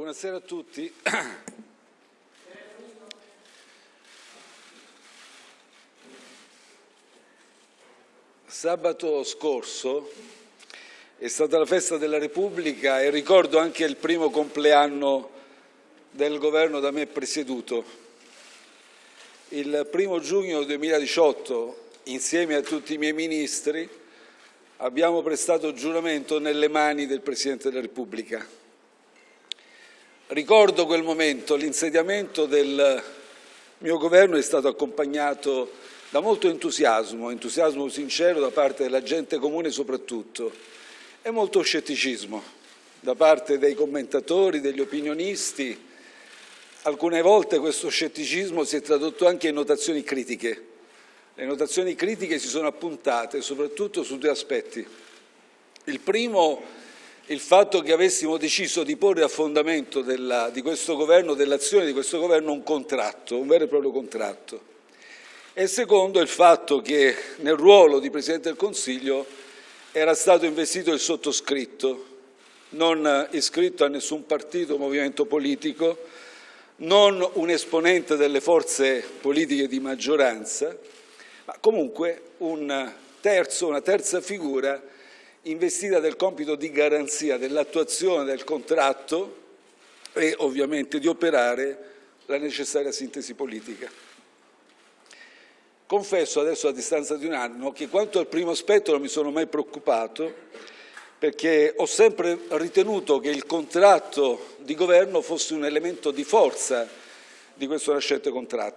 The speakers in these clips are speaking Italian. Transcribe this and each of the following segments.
Buonasera a tutti. Sabato scorso è stata la festa della Repubblica e ricordo anche il primo compleanno del governo da me presieduto. Il primo giugno 2018, insieme a tutti i miei ministri, abbiamo prestato giuramento nelle mani del Presidente della Repubblica. Ricordo quel momento, l'insediamento del mio governo è stato accompagnato da molto entusiasmo, entusiasmo sincero da parte della gente comune soprattutto, e molto scetticismo da parte dei commentatori, degli opinionisti. Alcune volte questo scetticismo si è tradotto anche in notazioni critiche. Le notazioni critiche si sono appuntate soprattutto su due aspetti. Il primo, il fatto che avessimo deciso di porre a fondamento della, di questo governo, dell'azione di questo governo, un contratto, un vero e proprio contratto. E secondo, il fatto che nel ruolo di Presidente del Consiglio era stato investito il sottoscritto, non iscritto a nessun partito o movimento politico, non un esponente delle forze politiche di maggioranza, ma comunque un terzo, una terza figura investita del compito di garanzia dell'attuazione del contratto e ovviamente di operare la necessaria sintesi politica. Confesso adesso a distanza di un anno che quanto al primo aspetto non mi sono mai preoccupato perché ho sempre ritenuto che il contratto di governo fosse un elemento di forza di questo nascente,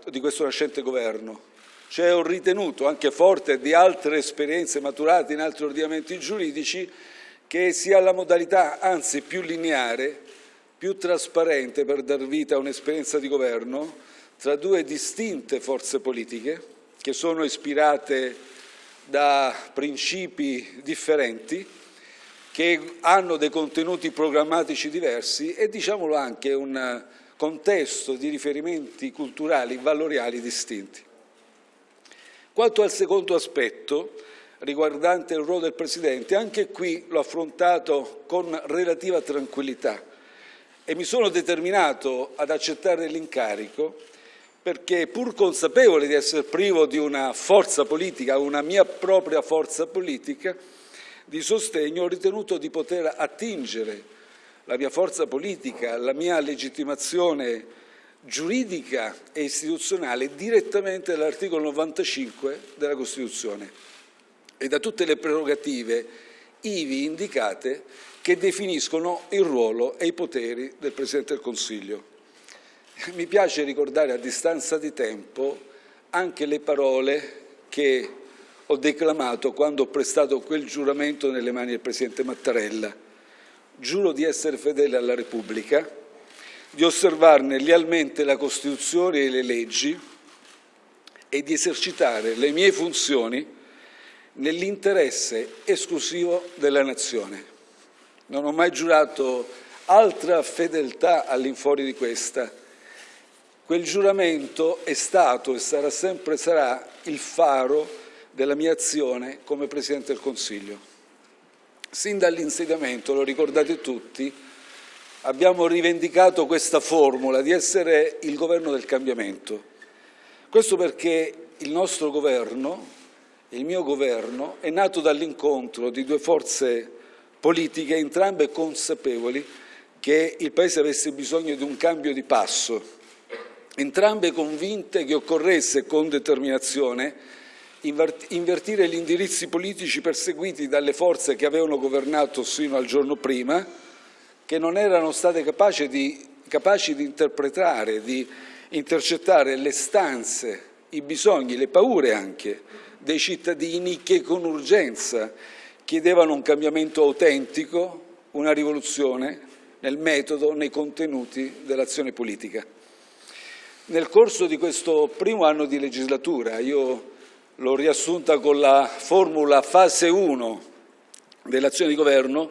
di questo nascente governo. Cioè ho ritenuto, anche forte di altre esperienze maturate in altri ordinamenti giuridici, che sia la modalità, anzi più lineare, più trasparente per dar vita a un'esperienza di governo tra due distinte forze politiche, che sono ispirate da principi differenti, che hanno dei contenuti programmatici diversi e, diciamolo anche, un contesto di riferimenti culturali, valoriali distinti. Quanto al secondo aspetto, riguardante il ruolo del Presidente, anche qui l'ho affrontato con relativa tranquillità e mi sono determinato ad accettare l'incarico perché pur consapevole di essere privo di una forza politica, una mia propria forza politica di sostegno, ho ritenuto di poter attingere la mia forza politica, la mia legittimazione giuridica e istituzionale direttamente dall'articolo 95 della Costituzione e da tutte le prerogative ivi indicate che definiscono il ruolo e i poteri del Presidente del Consiglio. Mi piace ricordare a distanza di tempo anche le parole che ho declamato quando ho prestato quel giuramento nelle mani del Presidente Mattarella. Giuro di essere fedele alla Repubblica, di osservarne lealmente la Costituzione e le leggi e di esercitare le mie funzioni nell'interesse esclusivo della Nazione. Non ho mai giurato altra fedeltà all'infuori di questa Quel giuramento è stato e sarà sempre sarà il faro della mia azione come Presidente del Consiglio. Sin dall'insediamento, lo ricordate tutti, abbiamo rivendicato questa formula di essere il governo del cambiamento. Questo perché il nostro governo, il mio governo, è nato dall'incontro di due forze politiche, entrambe consapevoli che il Paese avesse bisogno di un cambio di passo entrambe convinte che occorresse con determinazione invertire gli indirizzi politici perseguiti dalle forze che avevano governato sino al giorno prima, che non erano state capaci di, capaci di interpretare, di intercettare le stanze, i bisogni, le paure anche dei cittadini che con urgenza chiedevano un cambiamento autentico, una rivoluzione nel metodo, nei contenuti dell'azione politica. Nel corso di questo primo anno di legislatura, io l'ho riassunta con la formula fase 1 dell'azione di governo,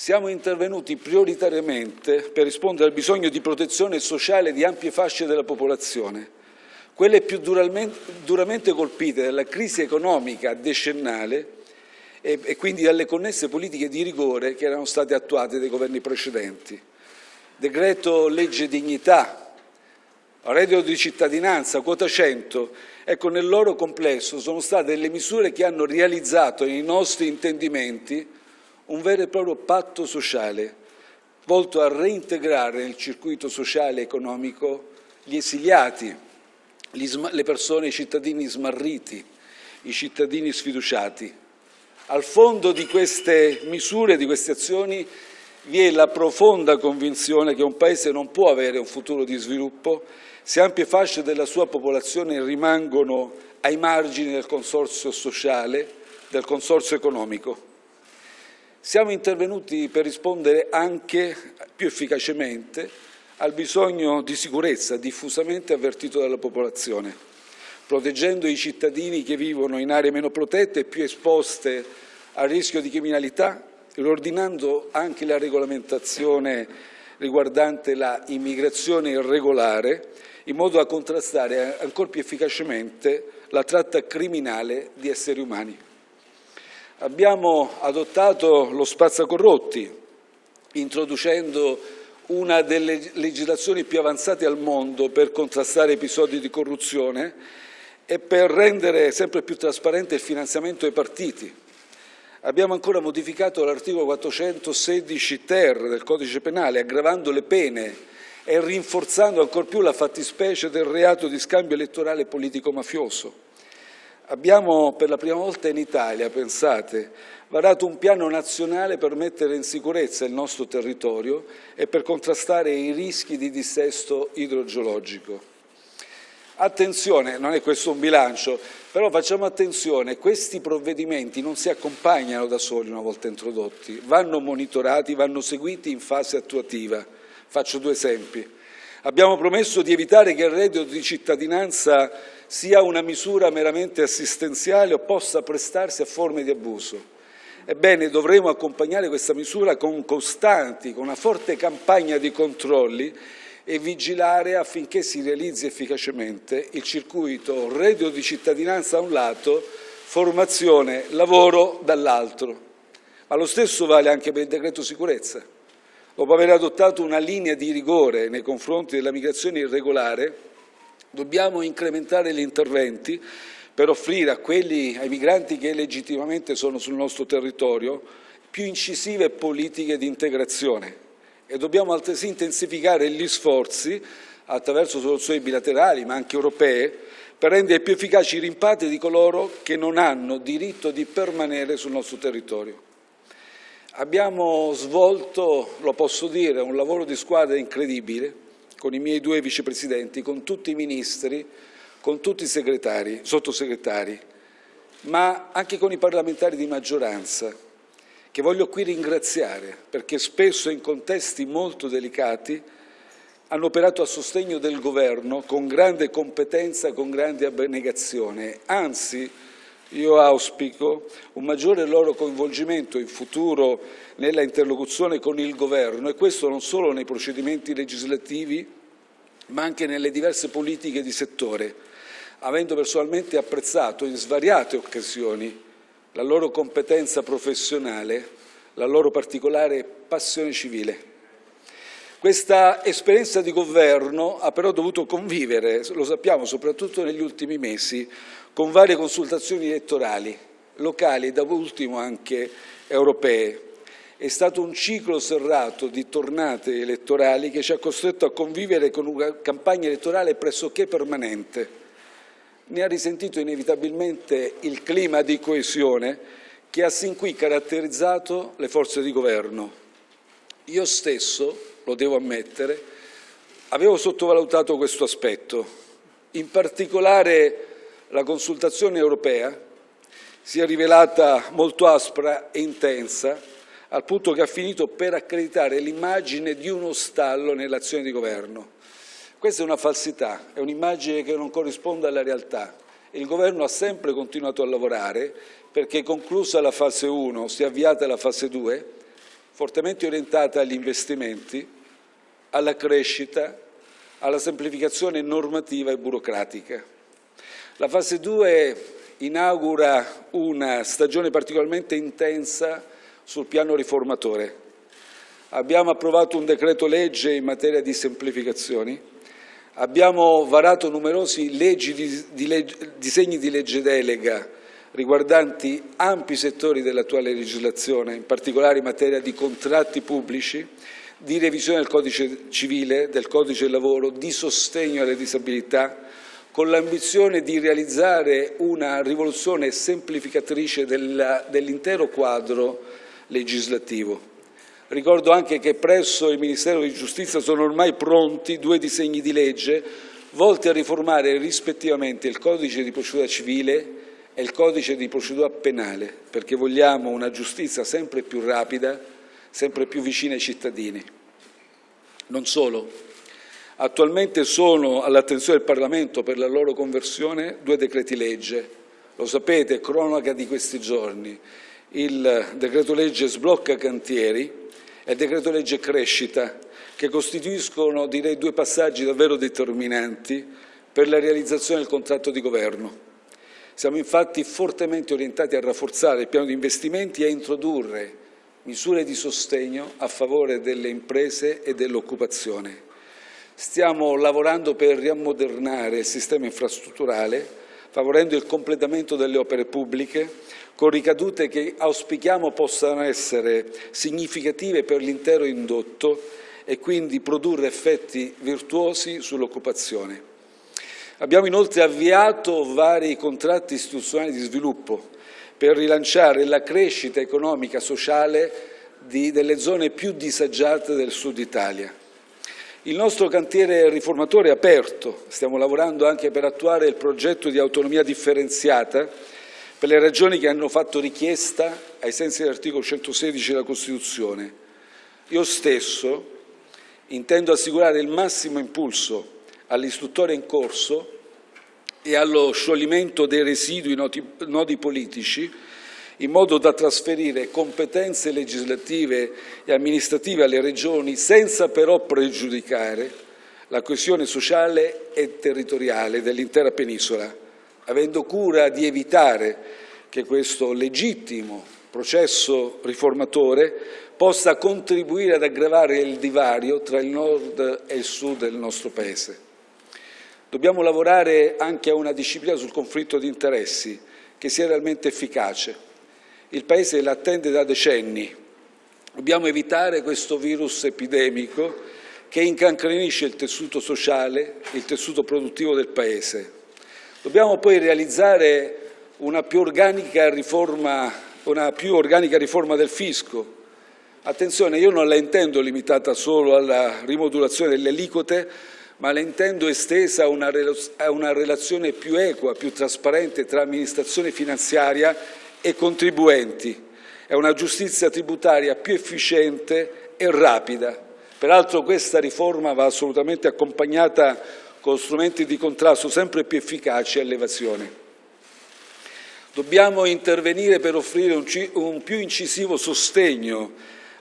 siamo intervenuti prioritariamente per rispondere al bisogno di protezione sociale di ampie fasce della popolazione, quelle più duramente, colpite dalla crisi economica decennale e, quindi dalle connesse politiche di rigore che erano state attuate dai governi precedenti. decreto legge dignità, reddito di cittadinanza, quota 100, ecco nel loro complesso sono state delle misure che hanno realizzato nei nostri intendimenti un vero e proprio patto sociale volto a reintegrare nel circuito sociale e economico gli esiliati, le persone, i cittadini smarriti, i cittadini sfiduciati. Al fondo di queste misure, di queste azioni, vi è la profonda convinzione che un Paese non può avere un futuro di sviluppo se ampie fasce della sua popolazione rimangono ai margini del consorzio sociale, del consorzio economico. Siamo intervenuti per rispondere anche più efficacemente al bisogno di sicurezza diffusamente avvertito dalla popolazione, proteggendo i cittadini che vivono in aree meno protette e più esposte al rischio di criminalità, riordinando anche la regolamentazione riguardante la immigrazione irregolare, in modo da contrastare ancora più efficacemente la tratta criminale di esseri umani. Abbiamo adottato lo spazzacorrotti, introducendo una delle legislazioni più avanzate al mondo per contrastare episodi di corruzione e per rendere sempre più trasparente il finanziamento ai partiti. Abbiamo ancora modificato l'articolo 416 ter del codice penale, aggravando le pene e rinforzando ancor più la fattispecie del reato di scambio elettorale politico-mafioso. Abbiamo per la prima volta in Italia, pensate, varato un piano nazionale per mettere in sicurezza il nostro territorio e per contrastare i rischi di dissesto idrogeologico. Attenzione, non è questo un bilancio, però facciamo attenzione, questi provvedimenti non si accompagnano da soli una volta introdotti, vanno monitorati, vanno seguiti in fase attuativa. Faccio due esempi. Abbiamo promesso di evitare che il reddito di cittadinanza sia una misura meramente assistenziale o possa prestarsi a forme di abuso. Ebbene, dovremo accompagnare questa misura con costanti, con una forte campagna di controlli e vigilare affinché si realizzi efficacemente il circuito reddito di cittadinanza da un lato, formazione, lavoro dall'altro. Ma lo stesso vale anche per il decreto sicurezza. Dopo aver adottato una linea di rigore nei confronti della migrazione irregolare, Dobbiamo incrementare gli interventi per offrire a quelli, ai migranti che legittimamente sono sul nostro territorio più incisive politiche di integrazione e dobbiamo altresì intensificare gli sforzi attraverso soluzioni bilaterali ma anche europee per rendere più efficaci i rimpatri di coloro che non hanno diritto di permanere sul nostro territorio. Abbiamo svolto, lo posso dire, un lavoro di squadra incredibile con i miei due vicepresidenti, con tutti i ministri, con tutti i segretari, sottosegretari, ma anche con i parlamentari di maggioranza, che voglio qui ringraziare perché spesso in contesti molto delicati hanno operato a sostegno del governo con grande competenza, con grande abnegazione. Anzi, io auspico un maggiore loro coinvolgimento in futuro nella interlocuzione con il Governo e questo non solo nei procedimenti legislativi ma anche nelle diverse politiche di settore, avendo personalmente apprezzato in svariate occasioni la loro competenza professionale, la loro particolare passione civile. Questa esperienza di governo ha però dovuto convivere, lo sappiamo, soprattutto negli ultimi mesi, con varie consultazioni elettorali, locali e da ultimo anche europee. È stato un ciclo serrato di tornate elettorali che ci ha costretto a convivere con una campagna elettorale pressoché permanente. Ne ha risentito inevitabilmente il clima di coesione che ha sin qui caratterizzato le forze di governo. Io stesso, lo devo ammettere, avevo sottovalutato questo aspetto. In particolare la consultazione europea si è rivelata molto aspra e intensa, al punto che ha finito per accreditare l'immagine di uno stallo nell'azione di governo. Questa è una falsità, è un'immagine che non corrisponde alla realtà. Il governo ha sempre continuato a lavorare perché conclusa la fase 1 si è avviata la fase 2, fortemente orientata agli investimenti, alla crescita, alla semplificazione normativa e burocratica. La fase 2 inaugura una stagione particolarmente intensa sul piano riformatore. abbiamo approvato un decreto legge in materia di semplificazioni, abbiamo varato numerosi di, di legge, disegni di legge delega riguardanti ampi settori dell'attuale legislazione, in particolare in materia di contratti pubblici, di revisione del codice civile, del codice del lavoro, di sostegno alle disabilità, con l'ambizione di realizzare una rivoluzione semplificatrice dell'intero quadro legislativo. Ricordo anche che presso il Ministero di Giustizia sono ormai pronti due disegni di legge volti a riformare rispettivamente il codice di procedura civile e il codice di procedura penale, perché vogliamo una giustizia sempre più rapida, sempre più vicina ai cittadini. Non solo, Attualmente sono all'attenzione del Parlamento per la loro conversione due decreti legge. Lo sapete, cronaca di questi giorni. Il decreto legge sblocca cantieri e il decreto legge crescita, che costituiscono direi due passaggi davvero determinanti per la realizzazione del contratto di governo. Siamo infatti fortemente orientati a rafforzare il piano di investimenti e a introdurre misure di sostegno a favore delle imprese e dell'occupazione. Stiamo lavorando per riammodernare il sistema infrastrutturale, favorendo il completamento delle opere pubbliche, con ricadute che auspichiamo possano essere significative per l'intero indotto e quindi produrre effetti virtuosi sull'occupazione. Abbiamo inoltre avviato vari contratti istituzionali di sviluppo per rilanciare la crescita economica e sociale di, delle zone più disagiate del Sud Italia. Il nostro cantiere riformatore è aperto, stiamo lavorando anche per attuare il progetto di autonomia differenziata per le ragioni che hanno fatto richiesta ai sensi dell'articolo 116 della Costituzione. Io stesso intendo assicurare il massimo impulso all'istruttoria in corso e allo scioglimento dei residui nodi, nodi politici in modo da trasferire competenze legislative e amministrative alle Regioni senza però pregiudicare la coesione sociale e territoriale dell'intera penisola, avendo cura di evitare che questo legittimo processo riformatore possa contribuire ad aggravare il divario tra il nord e il sud del nostro Paese. Dobbiamo lavorare anche a una disciplina sul conflitto di interessi che sia realmente efficace, il Paese l'attende da decenni. Dobbiamo evitare questo virus epidemico che incancrenisce il tessuto sociale, il tessuto produttivo del Paese. Dobbiamo poi realizzare una più organica riforma, più organica riforma del fisco. Attenzione, io non la intendo limitata solo alla rimodulazione delle aliquote, ma la intendo estesa a una relazione più equa, più trasparente tra amministrazione finanziaria e contribuenti. È una giustizia tributaria più efficiente e rapida. Peraltro questa riforma va assolutamente accompagnata con strumenti di contrasto sempre più efficaci all'evasione. Dobbiamo intervenire per offrire un, un più incisivo sostegno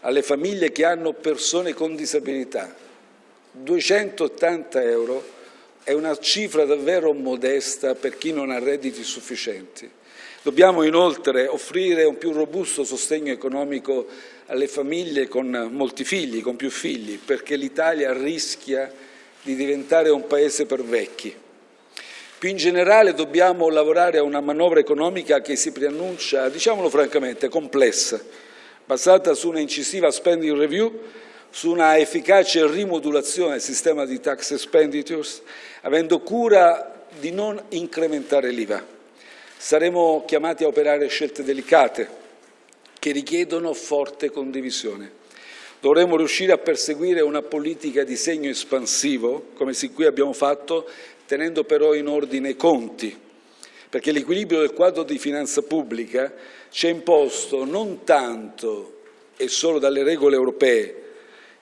alle famiglie che hanno persone con disabilità. 280 euro è una cifra davvero modesta per chi non ha redditi sufficienti. Dobbiamo inoltre offrire un più robusto sostegno economico alle famiglie con molti figli, con più figli, perché l'Italia rischia di diventare un paese per vecchi. Più in generale dobbiamo lavorare a una manovra economica che si preannuncia, diciamolo francamente, complessa, basata su una incisiva spending review, su una efficace rimodulazione del sistema di tax expenditures, avendo cura di non incrementare l'IVA. Saremo chiamati a operare scelte delicate che richiedono forte condivisione. Dovremo riuscire a perseguire una politica di segno espansivo, come sin qui abbiamo fatto, tenendo però in ordine i conti, perché l'equilibrio del quadro di finanza pubblica ci è imposto non tanto e solo dalle regole europee,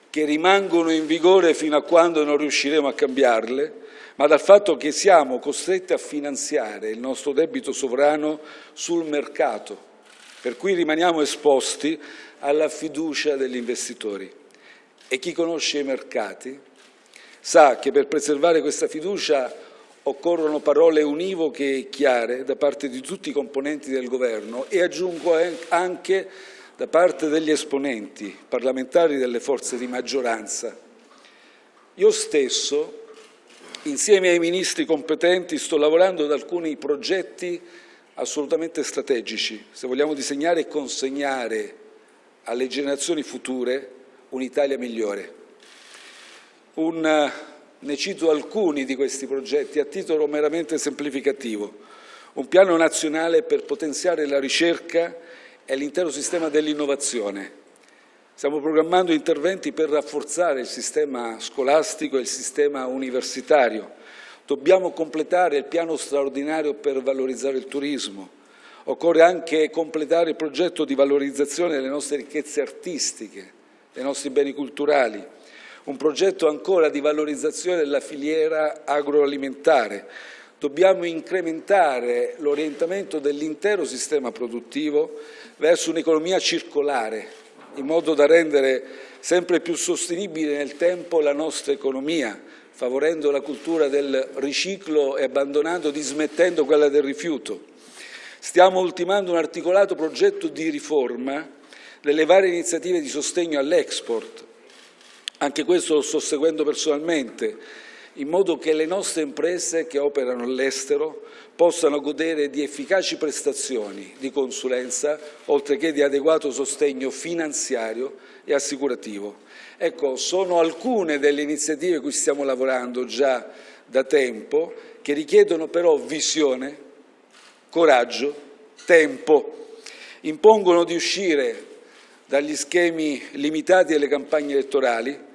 che rimangono in vigore fino a quando non riusciremo a cambiarle, ma dal fatto che siamo costretti a finanziare il nostro debito sovrano sul mercato, per cui rimaniamo esposti alla fiducia degli investitori. E chi conosce i mercati sa che per preservare questa fiducia occorrono parole univoche e chiare da parte di tutti i componenti del Governo e aggiungo anche da parte degli esponenti parlamentari delle forze di maggioranza. Io stesso, insieme ai ministri competenti, sto lavorando ad alcuni progetti assolutamente strategici, se vogliamo disegnare e consegnare alle generazioni future un'Italia migliore. Un, ne cito alcuni di questi progetti a titolo meramente semplificativo. Un piano nazionale per potenziare la ricerca e l'intero sistema dell'innovazione. Stiamo programmando interventi per rafforzare il sistema scolastico e il sistema universitario, Dobbiamo completare il piano straordinario per valorizzare il turismo. Occorre anche completare il progetto di valorizzazione delle nostre ricchezze artistiche, dei nostri beni culturali, un progetto ancora di valorizzazione della filiera agroalimentare. Dobbiamo incrementare l'orientamento dell'intero sistema produttivo verso un'economia circolare, in modo da rendere sempre più sostenibile nel tempo la nostra economia, favorendo la cultura del riciclo e abbandonando, dismettendo quella del rifiuto. Stiamo ultimando un articolato progetto di riforma delle varie iniziative di sostegno all'export. Anche questo lo sto seguendo personalmente, in modo che le nostre imprese che operano all'estero possano godere di efficaci prestazioni di consulenza, oltre che di adeguato sostegno finanziario e assicurativo. Ecco, sono alcune delle iniziative cui stiamo lavorando già da tempo, che richiedono però visione, coraggio, tempo, impongono di uscire dagli schemi limitati alle campagne elettorali,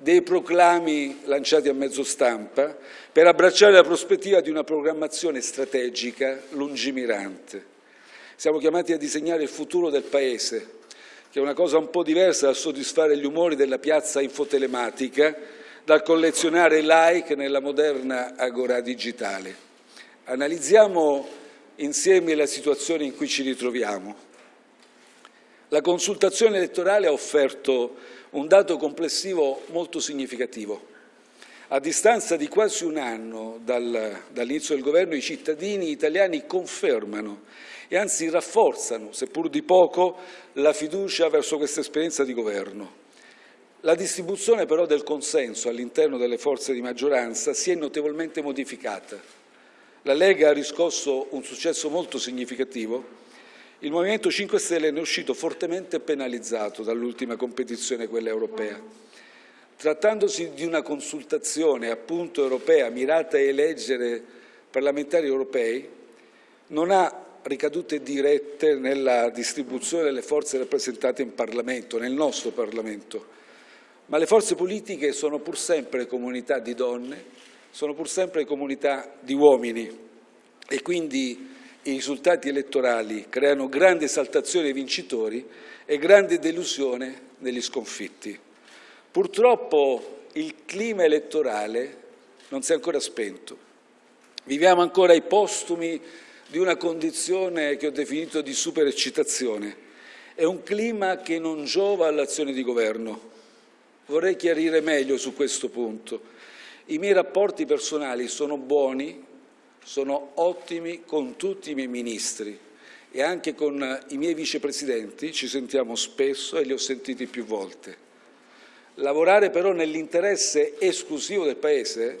dei proclami lanciati a mezzo stampa, per abbracciare la prospettiva di una programmazione strategica lungimirante. Siamo chiamati a disegnare il futuro del Paese, che è una cosa un po' diversa dal soddisfare gli umori della piazza infotelematica, dal collezionare like nella moderna agora digitale. Analizziamo insieme la situazione in cui ci ritroviamo. La consultazione elettorale ha offerto un dato complessivo molto significativo. A distanza di quasi un anno dal, dall'inizio del governo, i cittadini italiani confermano e anzi rafforzano, seppur di poco, la fiducia verso questa esperienza di governo. La distribuzione però del consenso all'interno delle forze di maggioranza si è notevolmente modificata. La Lega ha riscosso un successo molto significativo, il Movimento 5 Stelle ne è uscito fortemente penalizzato dall'ultima competizione, quella europea. Trattandosi di una consultazione appunto europea mirata a eleggere parlamentari europei, non ha ricadute dirette nella distribuzione delle forze rappresentate in Parlamento, nel nostro Parlamento. Ma le forze politiche sono pur sempre comunità di donne, sono pur sempre comunità di uomini e quindi i risultati elettorali creano grande esaltazione ai vincitori e grande delusione negli sconfitti. Purtroppo il clima elettorale non si è ancora spento. Viviamo ancora i postumi di una condizione che ho definito di supereccitazione. È un clima che non giova all'azione di governo. Vorrei chiarire meglio su questo punto. I miei rapporti personali sono buoni, sono ottimi con tutti i miei ministri e anche con i miei vicepresidenti ci sentiamo spesso e li ho sentiti più volte. Lavorare però nell'interesse esclusivo del Paese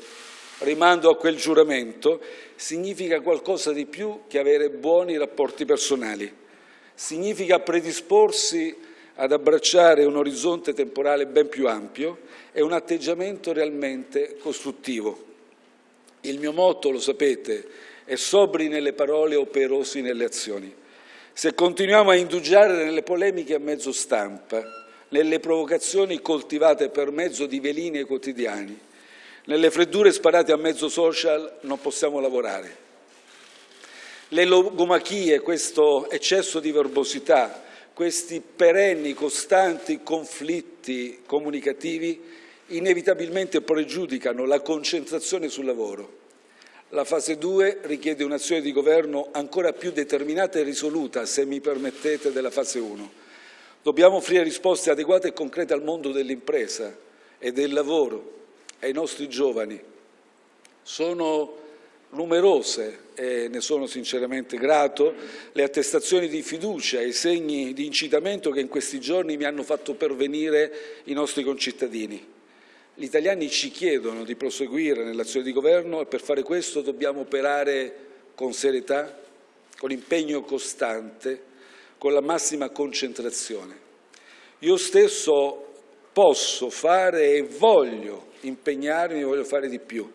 rimando a quel giuramento, significa qualcosa di più che avere buoni rapporti personali. Significa predisporsi ad abbracciare un orizzonte temporale ben più ampio e un atteggiamento realmente costruttivo. Il mio motto, lo sapete, è sobri nelle parole, operosi nelle azioni. Se continuiamo a indugiare nelle polemiche a mezzo stampa, nelle provocazioni coltivate per mezzo di velini quotidiani, nelle freddure sparate a mezzo social non possiamo lavorare. Le logomachie, questo eccesso di verbosità, questi perenni, costanti conflitti comunicativi inevitabilmente pregiudicano la concentrazione sul lavoro. La fase 2 richiede un'azione di governo ancora più determinata e risoluta, se mi permettete, della fase 1. Dobbiamo offrire risposte adeguate e concrete al mondo dell'impresa e del lavoro, ai nostri giovani. Sono numerose e ne sono sinceramente grato, le attestazioni di fiducia e i segni di incitamento che in questi giorni mi hanno fatto pervenire i nostri concittadini. Gli italiani ci chiedono di proseguire nell'azione di governo e per fare questo dobbiamo operare con serietà, con impegno costante, con la massima concentrazione. Io stesso posso fare e voglio impegnarmi, voglio fare di più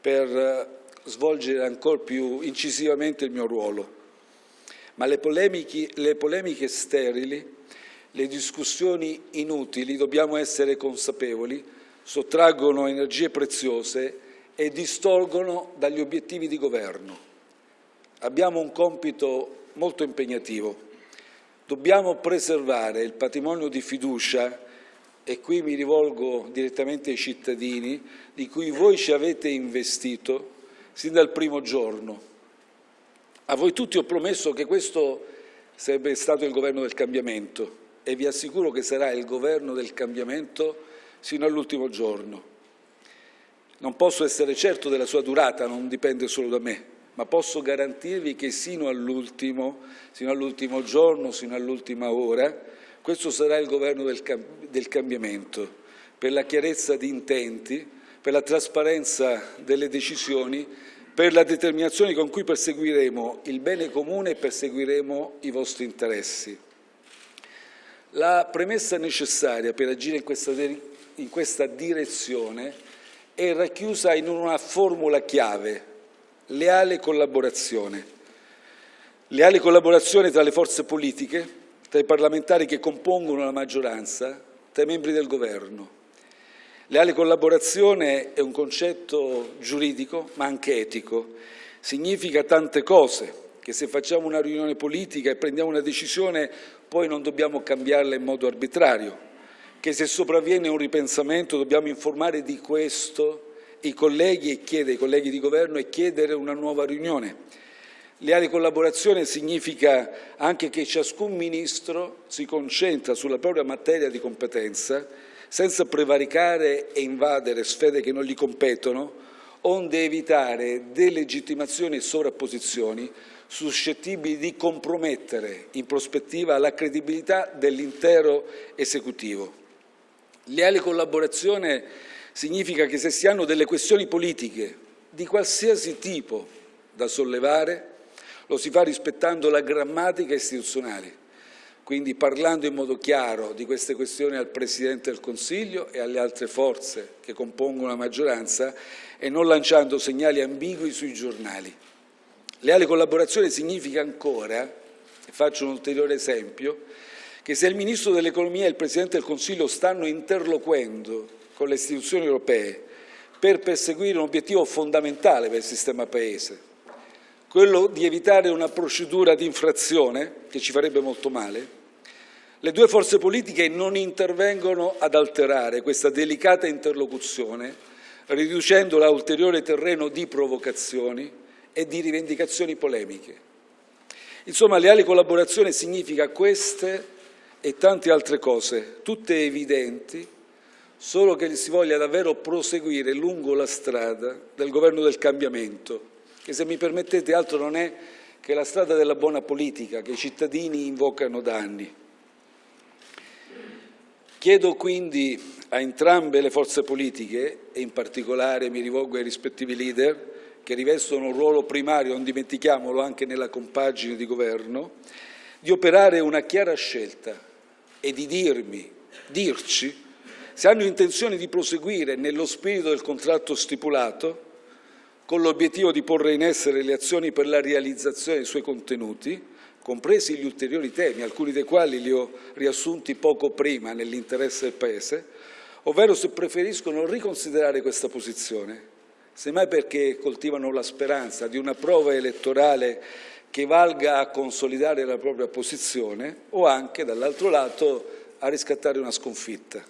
per eh, svolgere ancora più incisivamente il mio ruolo. Ma le polemiche, le polemiche sterili, le discussioni inutili, dobbiamo essere consapevoli, sottraggono energie preziose e distolgono dagli obiettivi di governo. Abbiamo un compito molto impegnativo. Dobbiamo preservare il patrimonio di fiducia e qui mi rivolgo direttamente ai cittadini, di cui voi ci avete investito sin dal primo giorno. A voi tutti ho promesso che questo sarebbe stato il governo del cambiamento e vi assicuro che sarà il governo del cambiamento sino all'ultimo giorno. Non posso essere certo della sua durata, non dipende solo da me, ma posso garantirvi che sino all'ultimo, sino all'ultimo giorno, sino all'ultima ora, questo sarà il governo del, del cambiamento, per la chiarezza di intenti, per la trasparenza delle decisioni, per la determinazione con cui perseguiremo il bene comune e perseguiremo i vostri interessi. La premessa necessaria per agire in questa, in questa direzione è racchiusa in una formula chiave, leale collaborazione. Leale collaborazione tra le forze politiche, tra i parlamentari che compongono la maggioranza, tra i membri del governo. Leale collaborazione è un concetto giuridico ma anche etico, significa tante cose, che se facciamo una riunione politica e prendiamo una decisione poi non dobbiamo cambiarla in modo arbitrario, che se sopravviene un ripensamento dobbiamo informare di questo i colleghi e chiedere ai colleghi di governo e chiedere una nuova riunione Leale collaborazione significa anche che ciascun Ministro si concentra sulla propria materia di competenza senza prevaricare e invadere sfere che non gli competono, onde evitare delegittimazioni e sovrapposizioni suscettibili di compromettere in prospettiva la credibilità dell'intero esecutivo. Leale collaborazione significa che se si hanno delle questioni politiche di qualsiasi tipo da sollevare, lo si fa rispettando la grammatica istituzionale, quindi parlando in modo chiaro di queste questioni al Presidente del Consiglio e alle altre forze che compongono la maggioranza e non lanciando segnali ambigui sui giornali. Leale collaborazione significa ancora, e faccio un ulteriore esempio, che se il Ministro dell'Economia e il Presidente del Consiglio stanno interloquendo con le istituzioni europee per perseguire un obiettivo fondamentale per il sistema Paese, quello di evitare una procedura di infrazione, che ci farebbe molto male, le due forze politiche non intervengono ad alterare questa delicata interlocuzione, riducendola a ulteriore terreno di provocazioni e di rivendicazioni polemiche. Insomma, leale collaborazione significa queste e tante altre cose, tutte evidenti, solo che si voglia davvero proseguire lungo la strada del governo del cambiamento, che se mi permettete altro non è che la strada della buona politica che i cittadini invocano da anni. Chiedo quindi a entrambe le forze politiche, e in particolare mi rivolgo ai rispettivi leader, che rivestono un ruolo primario, non dimentichiamolo, anche nella compagine di governo, di operare una chiara scelta e di dirmi, dirci, se hanno intenzione di proseguire nello spirito del contratto stipulato con l'obiettivo di porre in essere le azioni per la realizzazione dei suoi contenuti, compresi gli ulteriori temi, alcuni dei quali li ho riassunti poco prima nell'interesse del Paese, ovvero se preferiscono riconsiderare questa posizione, semmai perché coltivano la speranza di una prova elettorale che valga a consolidare la propria posizione o anche, dall'altro lato, a riscattare una sconfitta.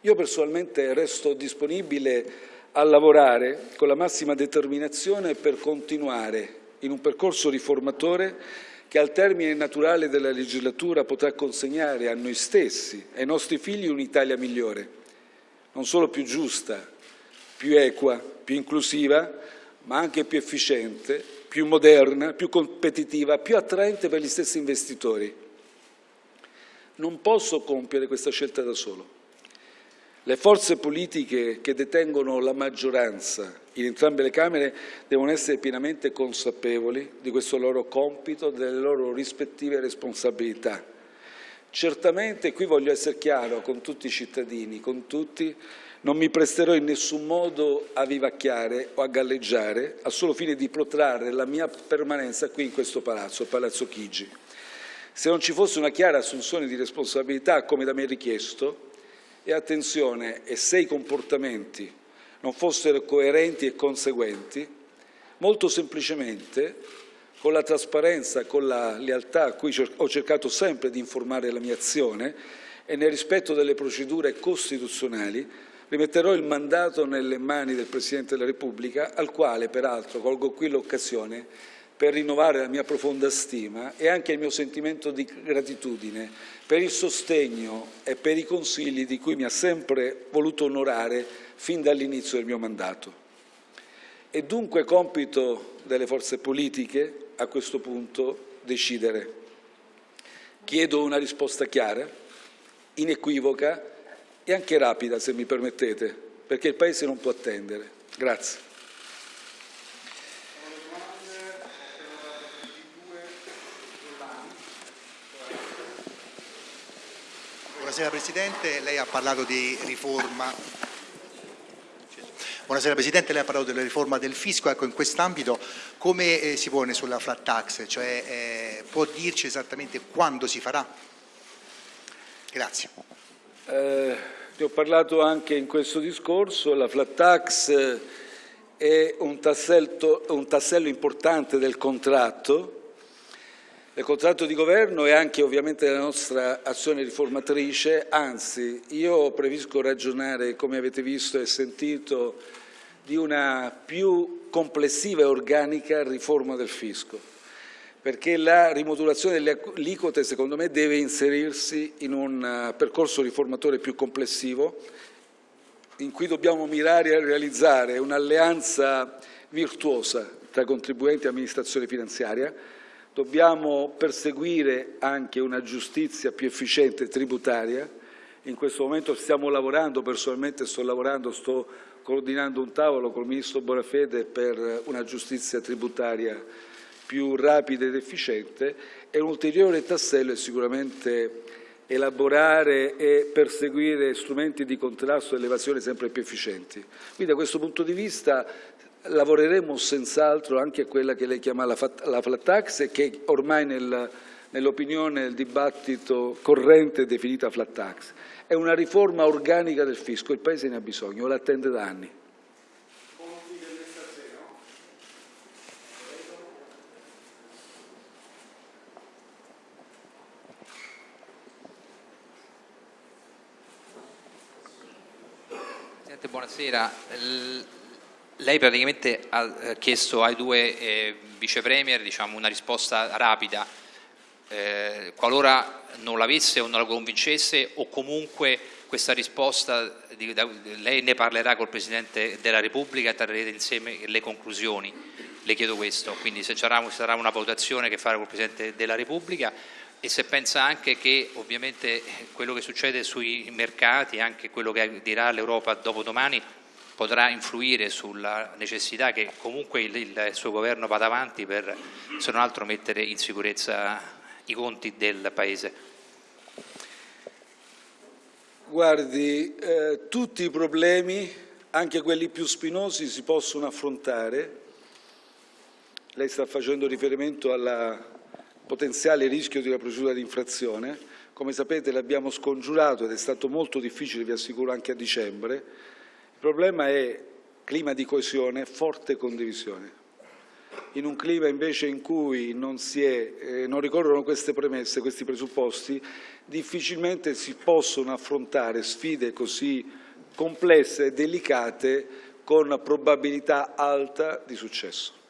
Io personalmente resto disponibile a lavorare con la massima determinazione per continuare in un percorso riformatore che al termine naturale della legislatura potrà consegnare a noi stessi e ai nostri figli un'Italia migliore, non solo più giusta, più equa, più inclusiva, ma anche più efficiente, più moderna, più competitiva, più attraente per gli stessi investitori. Non posso compiere questa scelta da solo. Le forze politiche che detengono la maggioranza in entrambe le Camere devono essere pienamente consapevoli di questo loro compito, delle loro rispettive responsabilità. Certamente, qui voglio essere chiaro con tutti i cittadini, con tutti, non mi presterò in nessun modo a vivacchiare o a galleggiare al solo fine di protrarre la mia permanenza qui in questo palazzo, Palazzo Chigi. Se non ci fosse una chiara assunzione di responsabilità, come da me richiesto, e attenzione, e se i comportamenti non fossero coerenti e conseguenti, molto semplicemente, con la trasparenza, con la lealtà a cui ho cercato sempre di informare la mia azione e nel rispetto delle procedure costituzionali, rimetterò il mandato nelle mani del Presidente della Repubblica, al quale peraltro colgo qui l'occasione per rinnovare la mia profonda stima e anche il mio sentimento di gratitudine per il sostegno e per i consigli di cui mi ha sempre voluto onorare fin dall'inizio del mio mandato. È dunque compito delle forze politiche a questo punto decidere. Chiedo una risposta chiara, inequivoca e anche rapida, se mi permettete, perché il Paese non può attendere. Grazie. Buonasera Presidente, lei ha parlato di riforma. Buonasera Presidente, lei ha parlato della riforma del fisco, ecco in quest'ambito come eh, si pone sulla flat tax, cioè eh, può dirci esattamente quando si farà? Grazie. Eh, ne ho parlato anche in questo discorso, la flat tax eh, è un, tassello, un tassello importante del contratto. Del contratto di governo e anche ovviamente della nostra azione riformatrice, anzi io previsco ragionare, come avete visto e sentito, di una più complessiva e organica riforma del fisco, perché la rimodulazione delle aliquote secondo me deve inserirsi in un eh, percorso riformatore più complessivo in cui dobbiamo mirare a realizzare un'alleanza virtuosa tra contribuenti e amministrazione finanziaria, Dobbiamo perseguire anche una giustizia più efficiente tributaria. In questo momento stiamo lavorando, personalmente sto lavorando, sto coordinando un tavolo con il Ministro Bonafede per una giustizia tributaria più rapida ed efficiente e un ulteriore tassello è sicuramente elaborare e perseguire strumenti di contrasto all'evasione sempre più efficienti. Quindi da questo punto di vista lavoreremo senz'altro anche a quella che lei chiama la, flat tax e che ormai nel, nell'opinione del dibattito corrente è definita flat tax. È una riforma organica del fisco, il Paese ne ha bisogno, lo attende da anni. Presidente, buonasera. Lei praticamente ha eh, chiesto ai due eh, vice premier diciamo, una risposta rapida, eh, qualora non l'avesse o non la convincesse o comunque questa risposta di, da, lei ne parlerà col Presidente della Repubblica e trarrete insieme le conclusioni, le chiedo questo, quindi se sarà, sarà una votazione che farà col Presidente della Repubblica e se pensa anche che ovviamente quello che succede sui mercati, anche quello che dirà l'Europa dopodomani, potrà influire sulla necessità che comunque il, il, suo governo vada avanti per, se non altro, mettere in sicurezza i conti del Paese? Guardi, eh, tutti i problemi, anche quelli più spinosi, si possono affrontare. Lei sta facendo riferimento al potenziale rischio di una procedura di infrazione. Come sapete l'abbiamo scongiurato ed è stato molto difficile, vi assicuro, anche a dicembre il problema è clima di coesione, forte condivisione. In un clima invece in cui non, è, eh, non ricorrono queste premesse, questi presupposti, difficilmente si possono affrontare sfide così complesse e delicate con probabilità alta di successo.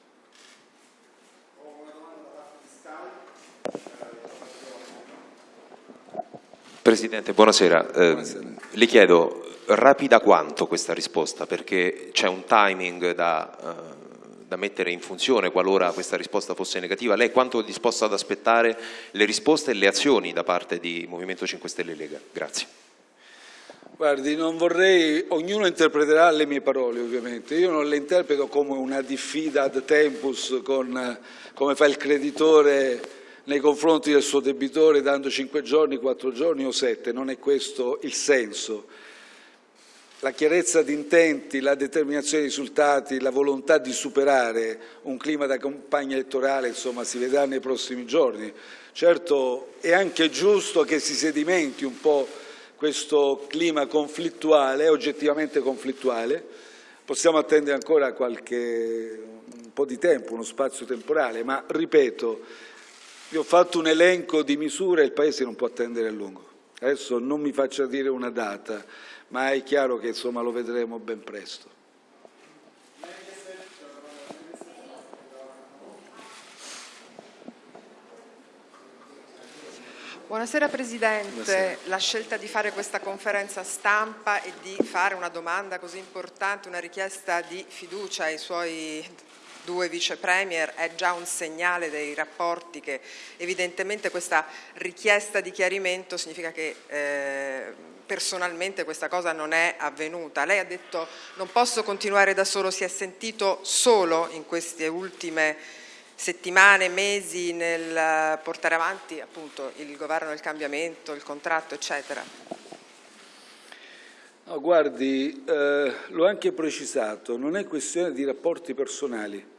Presidente, buonasera. Eh, buonasera. le chiedo rapida quanto questa risposta, perché c'è un timing da, uh, da mettere in funzione qualora questa risposta fosse negativa. Lei quanto è disposto ad aspettare le risposte e le azioni da parte di Movimento 5 Stelle Lega? Grazie. Guardi, non vorrei, ognuno interpreterà le mie parole ovviamente, io non le interpreto come una diffida ad tempus con, come fa il creditore nei confronti del suo debitore dando cinque giorni, quattro giorni o sette, non è questo il senso. La chiarezza di intenti, la determinazione dei risultati, la volontà di superare un clima da campagna elettorale, insomma, si vedrà nei prossimi giorni. Certo, è anche giusto che si sedimenti un po' questo clima conflittuale, oggettivamente conflittuale, possiamo attendere ancora qualche, un po' di tempo, uno spazio temporale, ma ripeto, vi ho fatto un elenco di misure e il Paese non può attendere a lungo. Adesso non mi faccia dire una data, ma è chiaro che insomma, lo vedremo ben presto. Buonasera Presidente, Buonasera. la scelta di fare questa conferenza stampa e di fare una domanda così importante, una richiesta di fiducia ai suoi due vice premier è già un segnale dei rapporti che evidentemente questa richiesta di chiarimento significa che eh, personalmente questa cosa non è avvenuta. Lei ha detto non posso continuare da solo, si è sentito solo in queste ultime settimane, mesi nel portare avanti appunto il governo del cambiamento, il contratto, eccetera? No, guardi, eh, l'ho anche precisato, non è questione di rapporti personali.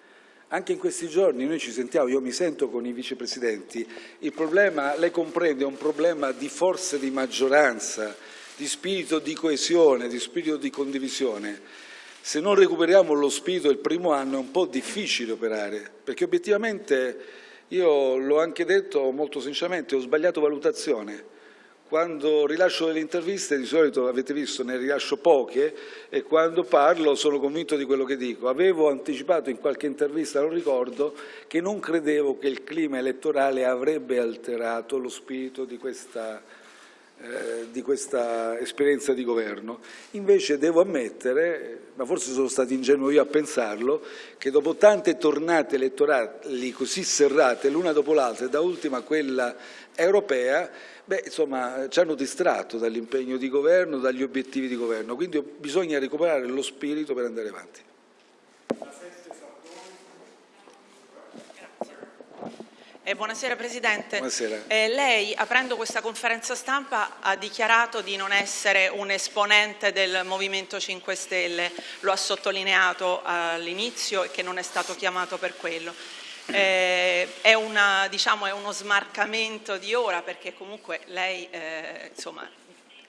Anche in questi giorni noi ci sentiamo, io mi sento con i vicepresidenti, il problema, lei comprende, è un problema di forze di maggioranza, di spirito di coesione, di spirito di condivisione se non recuperiamo lo spirito del primo anno è un po' difficile operare, perché obiettivamente io l'ho anche detto molto sinceramente, ho sbagliato valutazione. Quando rilascio delle interviste, di solito avete visto, ne rilascio poche e quando parlo sono convinto di quello che dico. Avevo anticipato in qualche intervista, non ricordo, che non credevo che il clima elettorale avrebbe alterato lo spirito di questa eh, di questa esperienza di governo. Invece devo ammettere, ma forse sono stato ingenuo io a pensarlo, che dopo tante tornate elettorali così serrate l'una dopo l'altra e da ultima quella europea, beh, insomma, ci hanno distratto dall'impegno di governo, dagli obiettivi di governo, quindi bisogna recuperare lo spirito per andare avanti. Eh, buonasera Presidente. Buonasera. Eh, lei, aprendo questa conferenza stampa, ha dichiarato di non essere un esponente del Movimento 5 Stelle, lo ha sottolineato all'inizio e che non è stato chiamato per quello. Eh, è, una, diciamo, è, uno smarcamento di ora perché comunque lei eh, insomma,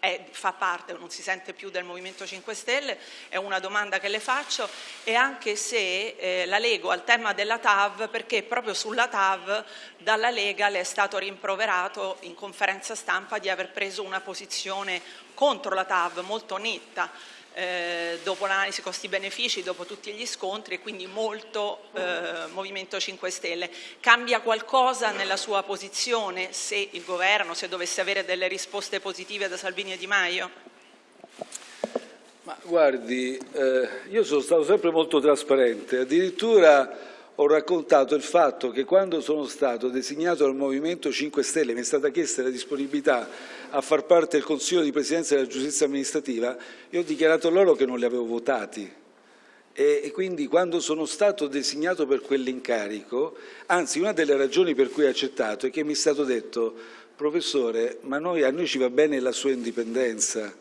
è, fa parte non si sente più del Movimento 5 Stelle, è una domanda che le faccio e anche se eh, la lego al tema della TAV perché proprio sulla TAV dalla Lega le è stato rimproverato in conferenza stampa di aver preso una posizione contro la TAV molto netta eh, dopo l'analisi costi-benefici, dopo tutti gli scontri e quindi molto eh, Movimento 5 Stelle. Cambia qualcosa nella sua posizione se il governo, se dovesse avere delle risposte positive da Salvini e Di Maio? Ma guardi, eh, io sono stato sempre molto trasparente, addirittura ho raccontato il fatto che quando sono stato designato dal Movimento 5 Stelle mi è stata chiesta la disponibilità a far parte del Consiglio di Presidenza della Giustizia Amministrativa, io ho dichiarato loro che non li avevo votati. E, quindi quando sono stato designato per quell'incarico, anzi una delle ragioni per cui ho accettato è che mi è stato detto professore, ma noi, a noi ci va bene la sua indipendenza,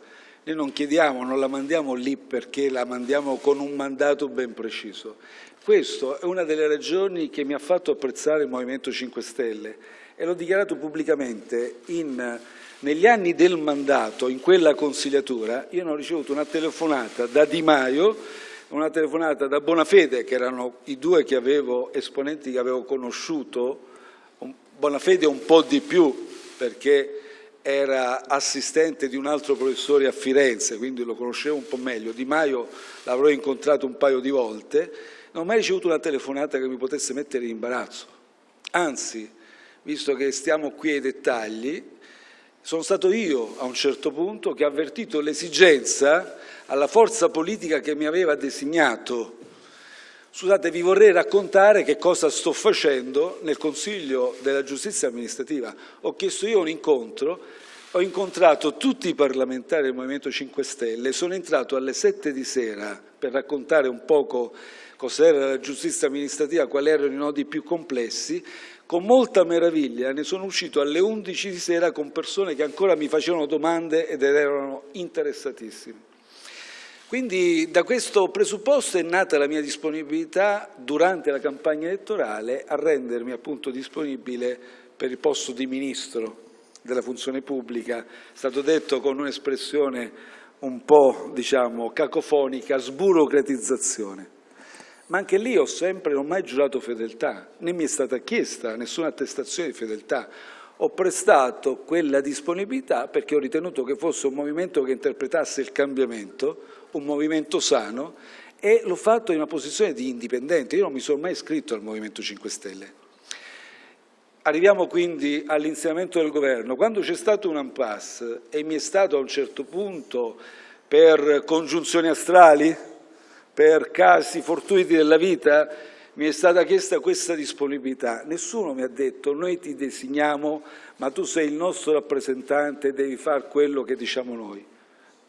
noi non chiediamo, non la mandiamo lì perché la mandiamo con un mandato ben preciso. Questa è una delle ragioni che mi ha fatto apprezzare il Movimento 5 Stelle e l'ho dichiarato pubblicamente. In, negli anni del mandato, in quella consigliatura, io non ho ricevuto una telefonata da Di Maio, una telefonata da Bonafede, che erano i due che avevo, esponenti che avevo conosciuto, Bonafede un po' di più, perché era assistente di un altro professore a Firenze, quindi lo conoscevo un po' meglio. Di Maio l'avrò incontrato un paio di volte non ho mai ricevuto una telefonata che mi potesse mettere in imbarazzo. Anzi, visto che stiamo qui ai dettagli, sono stato io a un certo punto che ha avvertito l'esigenza alla forza politica che mi aveva designato Scusate, vi vorrei raccontare che cosa sto facendo nel Consiglio della Giustizia amministrativa. Ho chiesto io un incontro, ho incontrato tutti i parlamentari del Movimento 5 Stelle, sono entrato alle 7 di sera per raccontare un poco cos'era la giustizia amministrativa, quali erano i nodi più complessi, con molta meraviglia ne sono uscito alle 11 di sera con persone che ancora mi facevano domande ed erano interessatissime. Quindi da questo presupposto è nata la mia disponibilità durante la campagna elettorale a rendermi appunto disponibile per il posto di Ministro della funzione pubblica, è stato detto con un'espressione un po' diciamo cacofonica, sburocratizzazione. Ma anche lì ho sempre, non ho mai giurato fedeltà, né mi è stata chiesta nessuna attestazione di fedeltà. Ho prestato quella disponibilità perché ho ritenuto che fosse un movimento che interpretasse il cambiamento, un movimento sano e l'ho fatto in una posizione di indipendente. Io non mi sono mai iscritto al Movimento 5 Stelle. Arriviamo quindi all'insegnamento del governo. Quando c'è stato un impasse e mi è stato a un certo punto per congiunzioni astrali, per casi fortuiti della vita, mi è stata chiesta questa disponibilità. Nessuno mi ha detto noi ti designiamo ma tu sei il nostro rappresentante e devi fare quello che diciamo noi.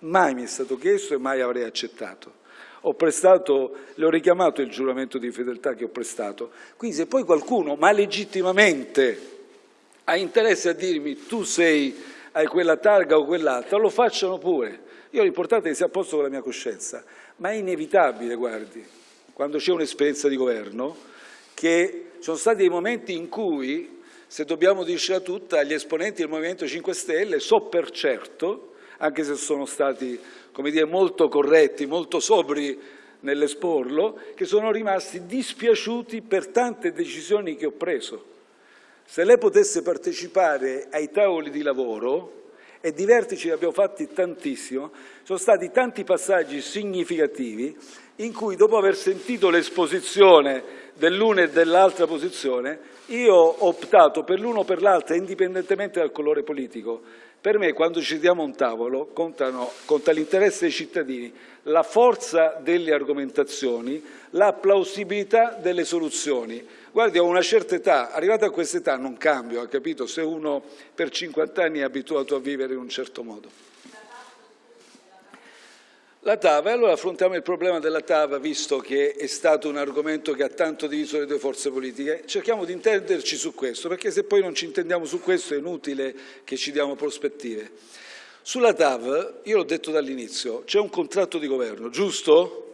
Mai mi è stato chiesto e mai avrei accettato. Ho prestato, le ho richiamato il giuramento di fedeltà che ho prestato. Quindi se poi qualcuno, ma legittimamente, ha interesse a dirmi tu sei, hai quella targa o quell'altra, lo facciano pure. Io l'importante è che sia a posto con la mia coscienza. Ma è inevitabile, guardi, quando c'è un'esperienza di governo, che sono stati dei momenti in cui, se dobbiamo dircela tutta, gli esponenti del Movimento 5 Stelle, so per certo, anche se sono stati dire, molto corretti, molto sobri nell'esporlo, che sono rimasti dispiaciuti per tante decisioni che ho preso. Se lei potesse partecipare ai tavoli di lavoro, e di vertici ne abbiamo fatti tantissimo, sono stati tanti passaggi significativi in cui dopo aver sentito l'esposizione dell'una e dell'altra posizione, io ho optato per l'uno o per l'altra indipendentemente dal colore politico, per me quando ci diamo un tavolo contano, conta l'interesse dei cittadini, la forza delle argomentazioni, la plausibilità delle soluzioni. Guardi, ho una certa età, arrivato a questa età non cambio, ha capito, se uno per 50 anni è abituato a vivere in un certo modo. La TAV, allora affrontiamo il problema della TAV, visto che è stato un argomento che ha tanto diviso le due forze politiche, cerchiamo di intenderci su questo, perché se poi non ci intendiamo su questo è inutile che ci diamo prospettive. Sulla TAV, io l'ho detto dall'inizio, c'è un contratto di governo, giusto?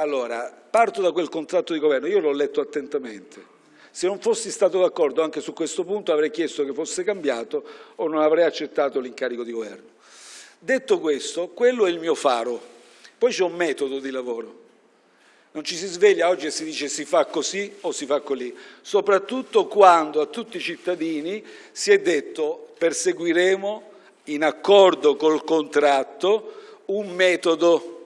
Allora, parto da quel contratto di governo, io l'ho letto attentamente. Se non fossi stato d'accordo anche su questo punto avrei chiesto che fosse cambiato o non avrei accettato l'incarico di governo. Detto questo, quello è il mio faro, poi c'è un metodo di lavoro. Non ci si sveglia oggi e si dice si fa così o si fa così, soprattutto quando a tutti i cittadini si è detto perseguiremo in accordo col contratto un metodo,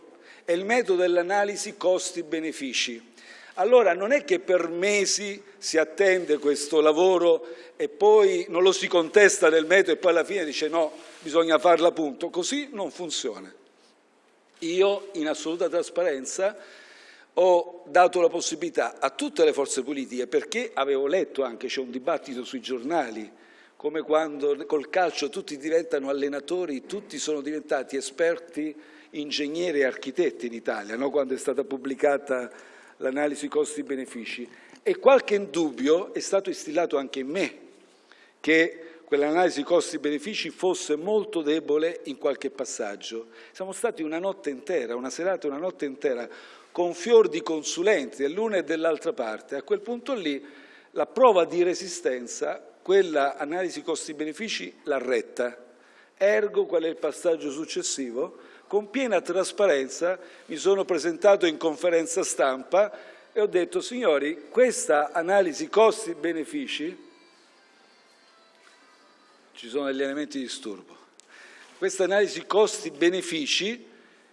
è il metodo dell'analisi costi-benefici. Allora non è che per mesi si attende questo lavoro e poi non lo si contesta nel metodo e poi alla fine dice no, bisogna farla appunto. Così non funziona. Io, in assoluta trasparenza, ho dato la possibilità a tutte le forze politiche, perché avevo letto anche, c'è un dibattito sui giornali, come quando col calcio tutti diventano allenatori, tutti sono diventati esperti, ingegneri e architetti in Italia, no? quando è stata pubblicata l'analisi costi-benefici. E qualche dubbio è stato istillato anche in me, che quell'analisi costi-benefici fosse molto debole in qualche passaggio. Siamo stati una notte intera, una serata, una notte intera, con fior di consulenti dell'una e dell'altra parte. A quel punto lì la prova di resistenza, quella analisi costi-benefici, l'ha retta. Ergo, qual è il passaggio successivo? Con piena trasparenza mi sono presentato in conferenza stampa e ho detto, signori, questa analisi costi-benefici ci sono degli elementi di disturbo. Questa analisi costi-benefici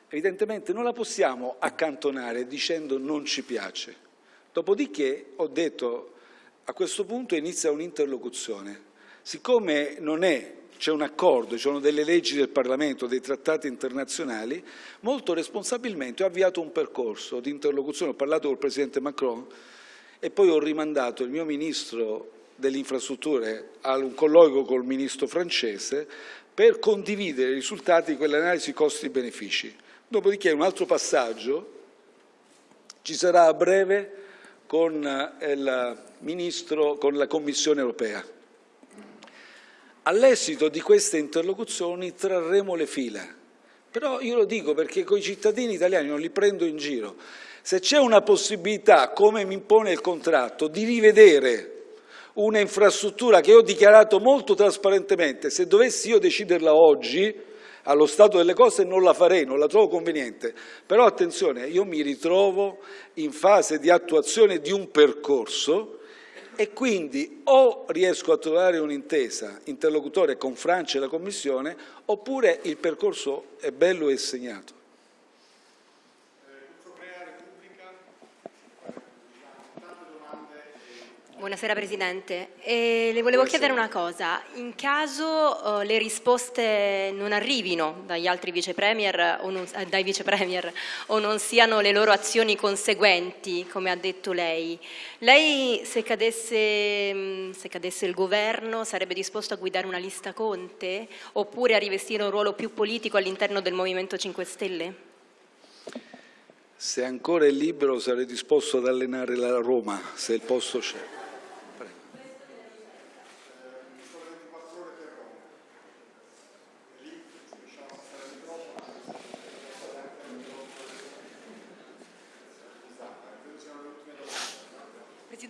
evidentemente non la possiamo accantonare dicendo non ci piace. Dopodiché ho detto a questo punto inizia un'interlocuzione. Siccome non è c'è un accordo, ci sono delle leggi del Parlamento, dei trattati internazionali, molto responsabilmente ho avviato un percorso di interlocuzione, ho parlato col Presidente Macron e poi ho rimandato il mio Ministro delle infrastrutture a un colloquio col Ministro francese per condividere i risultati di quell'analisi costi-benefici. Dopodiché un altro passaggio ci sarà a breve con eh, il Ministro, con la Commissione europea. All'esito di queste interlocuzioni trarremo le fila, però io lo dico perché con i cittadini italiani non li prendo in giro. Se c'è una possibilità, come mi impone il contratto, di rivedere una infrastruttura che ho dichiarato molto trasparentemente, se dovessi io deciderla oggi, allo stato delle cose non la farei, non la trovo conveniente, però attenzione, io mi ritrovo in fase di attuazione di un percorso e quindi o riesco a trovare un'intesa interlocutore con Francia e la Commissione oppure il percorso è bello e segnato. Buonasera Presidente, e le volevo Buonasera. chiedere una cosa, in caso uh, le risposte non arrivino dagli altri vice premier o non, eh, dai vice premier o non siano le loro azioni conseguenti, come ha detto lei, lei se cadesse, mm, se cadesse il governo sarebbe disposto a guidare una lista Conte oppure a rivestire un ruolo più politico all'interno del Movimento 5 Stelle? Se ancora è libero sarei disposto ad allenare la Roma, se il posto c'è.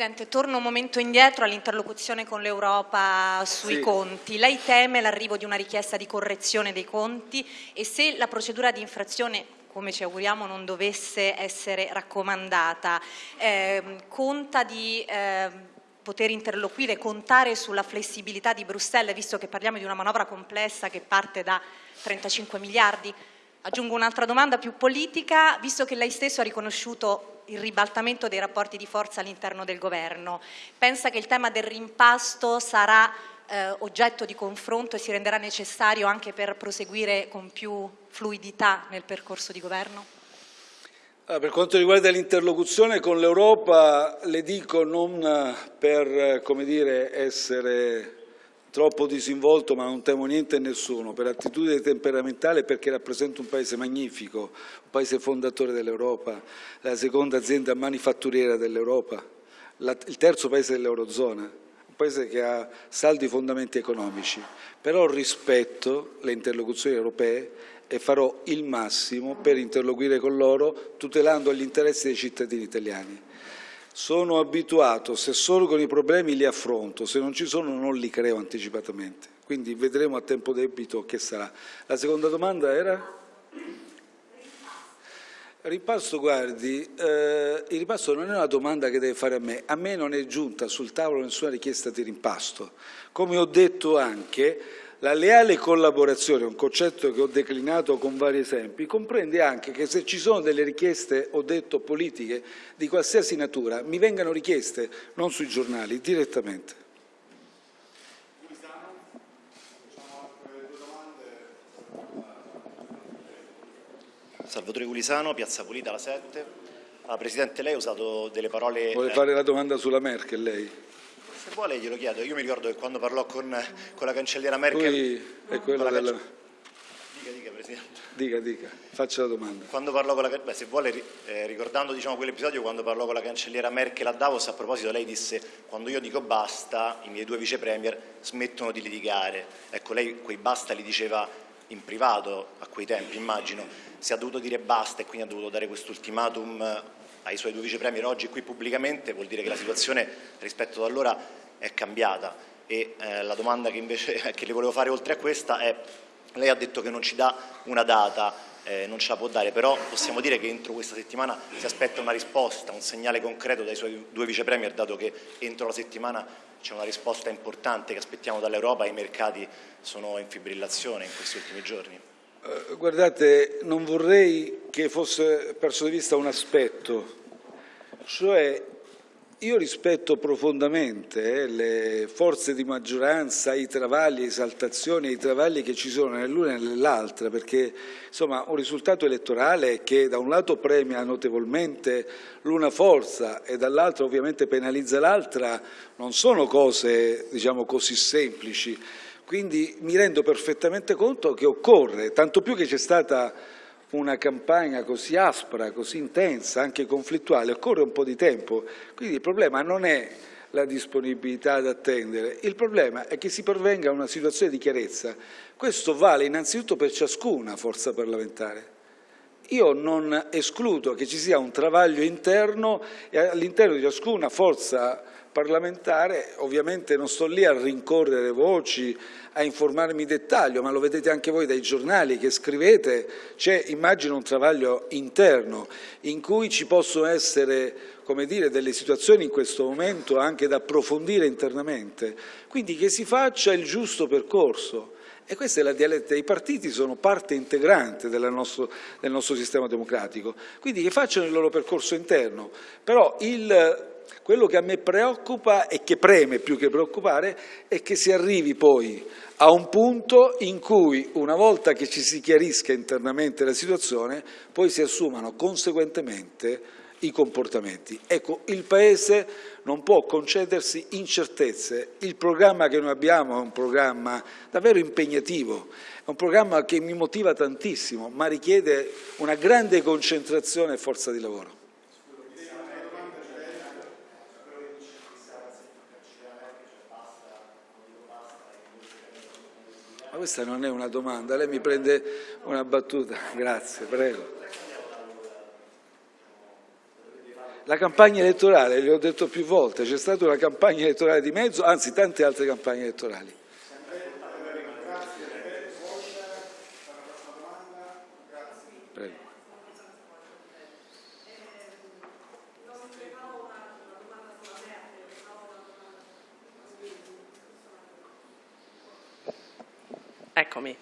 Presidente, torno un momento indietro all'interlocuzione con l'Europa sui sì. conti. Lei teme l'arrivo di una richiesta di correzione dei conti e se la procedura di infrazione come ci auguriamo non dovesse essere raccomandata, eh, conta di eh, poter interloquire, contare sulla flessibilità di Bruxelles, visto che parliamo di una manovra complessa che parte da 35 miliardi? Aggiungo un'altra domanda più politica, visto che lei stesso ha riconosciuto il ribaltamento dei rapporti di forza all'interno del governo, pensa che il tema del rimpasto sarà eh, oggetto di confronto e si renderà necessario anche per proseguire con più fluidità nel percorso di governo? Per quanto riguarda l'interlocuzione con l'Europa, le dico non per dire, essere troppo disinvolto ma non temo niente e nessuno, per attitudine temperamentale perché rappresento un paese magnifico, un paese fondatore dell'Europa, la seconda azienda manifatturiera dell'Europa, il terzo paese dell'Eurozona, un paese che ha saldi fondamenti economici, però rispetto le interlocuzioni europee e farò il massimo per interloquire con loro tutelando gli interessi dei cittadini italiani. Sono abituato, se sorgono i problemi li affronto, se non ci sono non li creo anticipatamente. Quindi vedremo a tempo debito che sarà. La seconda domanda era? Ripasso, guardi, eh, il ripasto non è una domanda che deve fare a me, a me non è giunta sul tavolo nessuna richiesta di rimpasto. Come ho detto anche, la leale collaborazione, un concetto che ho declinato con vari esempi, comprende anche che se ci sono delle richieste, ho detto, politiche di qualsiasi natura, mi vengano richieste non sui giornali, direttamente. Salvatore Gulisano, Piazza Pulita, la 7. Ah, Presidente, lei ha usato delle parole... Vuole fare la domanda sulla Merkel, lei? Se vuole glielo chiedo, io mi ricordo che quando parlò con, con la cancelliera Merkel... Lui è quello della... Dica, dica Presidente. Dica, dica, faccia la domanda. Quando parlò con la... Beh, se vuole, eh, ricordando diciamo, quell'episodio, quando parlò con la cancelliera Merkel a Davos, a proposito lei disse quando io dico basta, i miei due vice premier smettono di litigare. Ecco, lei quei basta li diceva in privato a quei tempi, immagino. Se ha dovuto dire basta e quindi ha dovuto dare questo ultimatum ai suoi due vice premier oggi qui pubblicamente vuol dire che la situazione rispetto ad allora è cambiata e eh, la domanda che invece che le volevo fare oltre a questa è lei ha detto che non ci dà una data, eh, non ce la può dare, però possiamo dire che entro questa settimana si aspetta una risposta, un segnale concreto dai suoi due vice premier, dato che entro la settimana c'è una risposta importante che aspettiamo dall'Europa e i mercati sono in fibrillazione in questi ultimi giorni. Eh, guardate, non vorrei che fosse perso di vista un aspetto, cioè io rispetto profondamente eh, le forze di maggioranza, i travagli, le esaltazioni i travagli che ci sono nell'una e nell'altra, perché insomma, un risultato elettorale che da un lato premia notevolmente l'una forza e dall'altro ovviamente penalizza l'altra non sono cose diciamo, così semplici. Quindi mi rendo perfettamente conto che occorre, tanto più che c'è stata una campagna così aspra, così intensa, anche conflittuale, occorre un po' di tempo. Quindi il problema non è la disponibilità ad attendere, il problema è che si pervenga a una situazione di chiarezza. Questo vale innanzitutto per ciascuna forza parlamentare. Io non escludo che ci sia un travaglio interno e all'interno di ciascuna forza parlamentare, ovviamente non sto lì a rincorrere voci, a informarmi in dettaglio, ma lo vedete anche voi dai giornali che scrivete, c'è immagino un travaglio interno in cui ci possono essere come dire, delle situazioni in questo momento anche da approfondire internamente, quindi che si faccia il giusto percorso. E questa è la dialettica, i partiti sono parte integrante del nostro, del nostro sistema democratico, quindi che facciano il loro percorso interno, però il quello che a me preoccupa e che preme più che preoccupare è che si arrivi poi a un punto in cui, una volta che ci si chiarisca internamente la situazione, poi si assumano conseguentemente i comportamenti. Ecco, il Paese non può concedersi incertezze. Il programma che noi abbiamo è un programma davvero impegnativo, è un programma che mi motiva tantissimo, ma richiede una grande concentrazione e forza di lavoro. Ma questa non è una domanda, lei mi prende una battuta. Grazie, prego. La campagna elettorale, le ho detto più volte, c'è stata una campagna elettorale di mezzo, anzi tante altre campagne elettorali. Eccomi.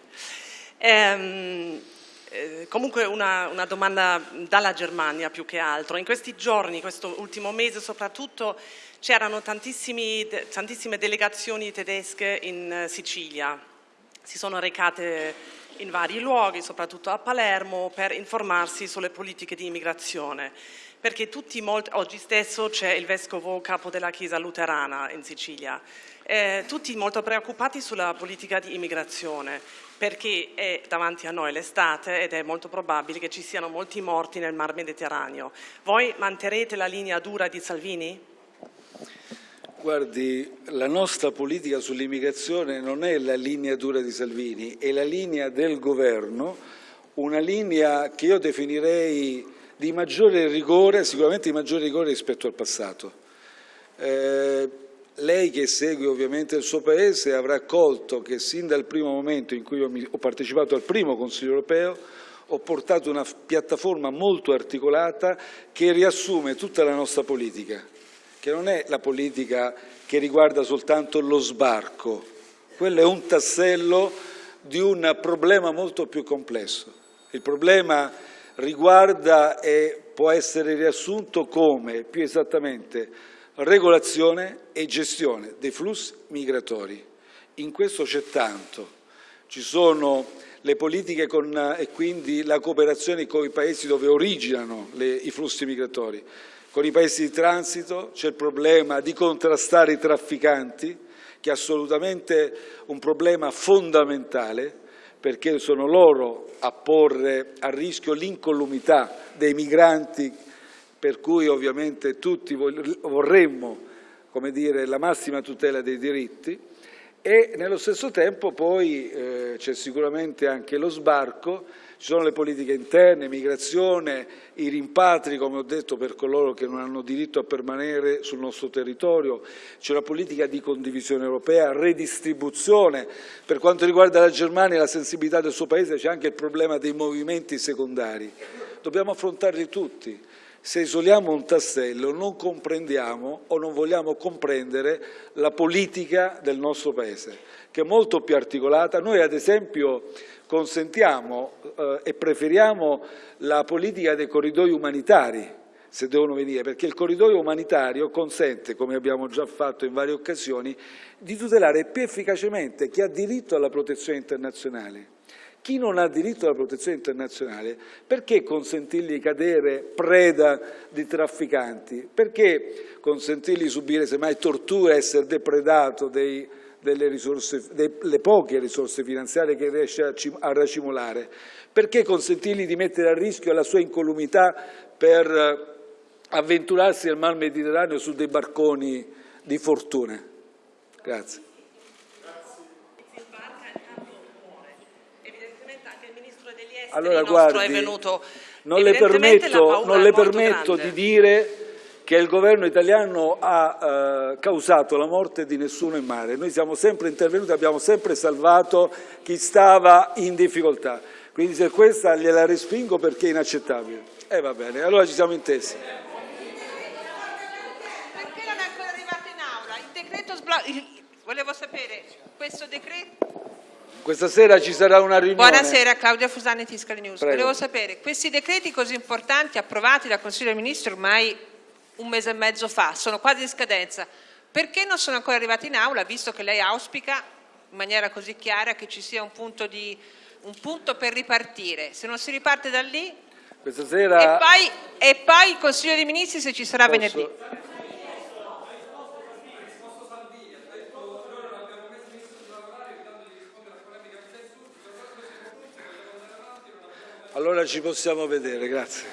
Ehm, eh, comunque una, una, domanda dalla Germania più che altro. In questi giorni, questo ultimo mese soprattutto, c'erano tantissime delegazioni tedesche in eh, Sicilia. Si sono recate in vari luoghi, soprattutto a Palermo, per informarsi sulle politiche di immigrazione. Perché molti, oggi stesso c'è il vescovo capo della Chiesa luterana in Sicilia eh, tutti molto preoccupati sulla politica di immigrazione perché è davanti a noi l'estate ed è molto probabile che ci siano molti morti nel Mar Mediterraneo. Voi manterrete la linea dura di Salvini? Guardi, la nostra politica sull'immigrazione non è la linea dura di Salvini, è la linea del governo, una linea che io definirei di maggiore rigore, sicuramente di maggiore rigore rispetto al passato. Eh, lei che segue ovviamente il suo Paese avrà accolto che sin dal primo momento in cui ho partecipato al primo Consiglio europeo ho portato una piattaforma molto articolata che riassume tutta la nostra politica, che non è la politica che riguarda soltanto lo sbarco, quello è un tassello di un problema molto più complesso. Il problema riguarda e può essere riassunto come, più esattamente, regolazione e gestione dei flussi migratori. In questo c'è tanto. Ci sono le politiche con, e quindi la cooperazione con i paesi dove originano le, i flussi migratori. Con i paesi di transito c'è il problema di contrastare i trafficanti, che è assolutamente un problema fondamentale, perché sono loro a porre a rischio l'incolumità dei migranti per cui ovviamente tutti vorremmo dire, la massima tutela dei diritti e nello stesso tempo poi eh, c'è sicuramente anche lo sbarco, ci sono le politiche interne, migrazione, i rimpatri, come ho detto, per coloro che non hanno diritto a permanere sul nostro territorio, c'è una politica di condivisione europea, redistribuzione. Per quanto riguarda la Germania e la sensibilità del suo Paese c'è anche il problema dei movimenti secondari. Dobbiamo affrontarli tutti. Se isoliamo un tassello non comprendiamo o non vogliamo comprendere la politica del nostro Paese, che è molto più articolata. Noi ad esempio consentiamo eh, e preferiamo la politica dei corridoi umanitari, se devono venire, perché il corridoio umanitario consente, come abbiamo già fatto in varie occasioni, di tutelare più efficacemente chi ha diritto alla protezione internazionale. Chi non ha diritto alla protezione internazionale, perché consentirgli di cadere preda di trafficanti? Perché consentirgli di subire semmai torture, essere depredato dei, delle, risorse, delle, poche risorse finanziarie che riesce a, a racimolare? Perché consentirgli di mettere a rischio la sua incolumità per avventurarsi nel Mar Mediterraneo su dei barconi di fortuna. Grazie. Allora guardi, non le permetto, non le permetto di dire che il governo italiano ha eh, causato la morte di nessuno in mare. Noi siamo sempre intervenuti, abbiamo sempre salvato chi stava in difficoltà. Quindi se questa gliela respingo perché è inaccettabile. E eh, va bene, allora ci siamo intesi. volevo sapere, questo decreto... Questa sera ci sarà una riunione. Buonasera, Claudia Fusani, Tiscali News. Prego. Volevo sapere, questi decreti così importanti approvati dal Consiglio dei Ministri ormai un mese e mezzo fa, sono quasi in scadenza, perché non sono ancora arrivati in aula, visto che lei auspica in maniera così chiara che ci sia un punto, di, un punto per ripartire? Se non si riparte da lì... Questa sera... E poi, e poi il Consiglio dei Ministri se ci sarà Posso... venerdì. Allora ci possiamo vedere, grazie.